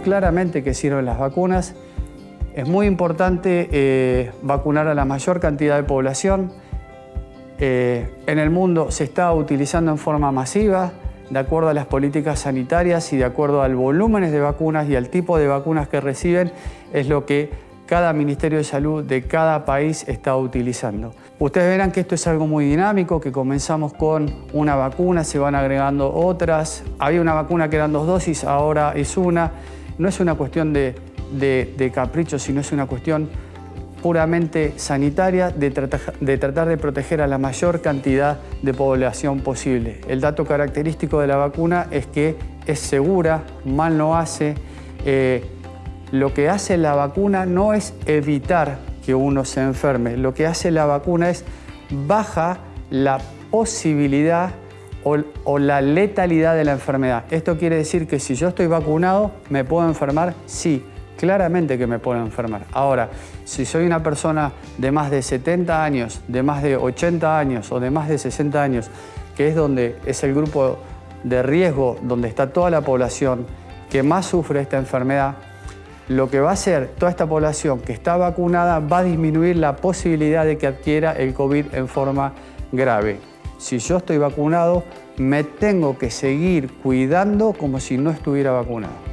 claramente que sirven las vacunas. Es muy importante eh, vacunar a la mayor cantidad de población. Eh, en el mundo se está utilizando en forma masiva, de acuerdo a las políticas sanitarias y de acuerdo al volumen de vacunas y al tipo de vacunas que reciben, es lo que cada Ministerio de Salud de cada país está utilizando. Ustedes verán que esto es algo muy dinámico, que comenzamos con una vacuna, se van agregando otras. Había una vacuna que eran dos dosis, ahora es una. No es una cuestión de, capricho, sino es una cuestión puramente sanitaria de, tratar de proteger a la mayor cantidad de población posible. El dato característico de la vacuna es que es segura, mal no hace. Eh, lo que hace la vacuna no es evitar que uno se enferme, lo que hace la vacuna es baja la posibilidad o, la letalidad de la enfermedad. Esto quiere decir que si yo estoy vacunado, ¿me puedo enfermar? Sí, claramente que me puedo enfermar. Ahora, si soy una persona de más de 70 años, de más de 80 años o de más de 60 años, que es donde es el grupo de riesgo, donde está toda la población que más sufre esta enfermedad, lo que va a hacer toda esta población que está vacunada va a disminuir la posibilidad de que adquiera el COVID en forma grave. Si yo estoy vacunado, me tengo que seguir cuidando como si no estuviera vacunado.